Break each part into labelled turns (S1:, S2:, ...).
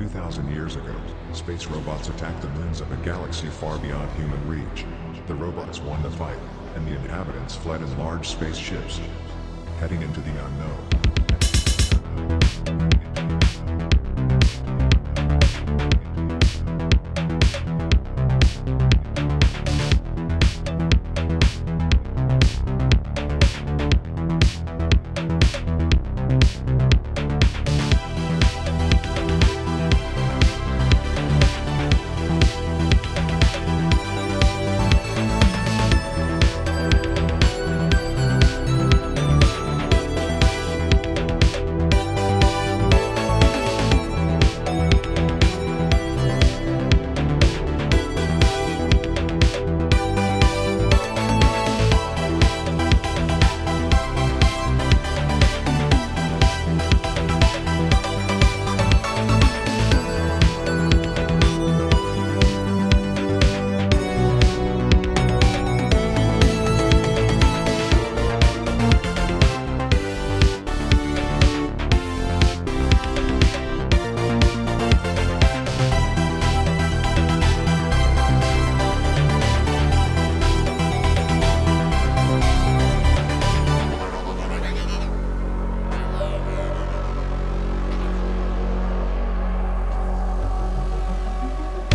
S1: 2,000 years ago, space robots attacked the moons of a galaxy far beyond human reach. The robots won the fight, and the inhabitants fled in large spaceships, heading into the unknown.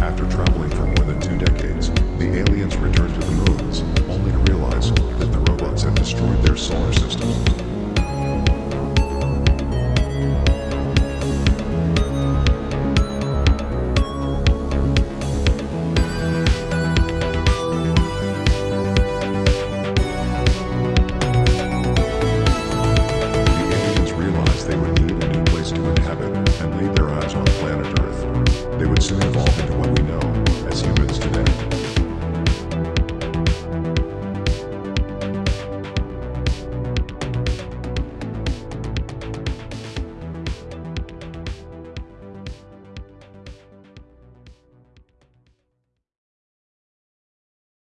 S1: After traveling for more than two decades,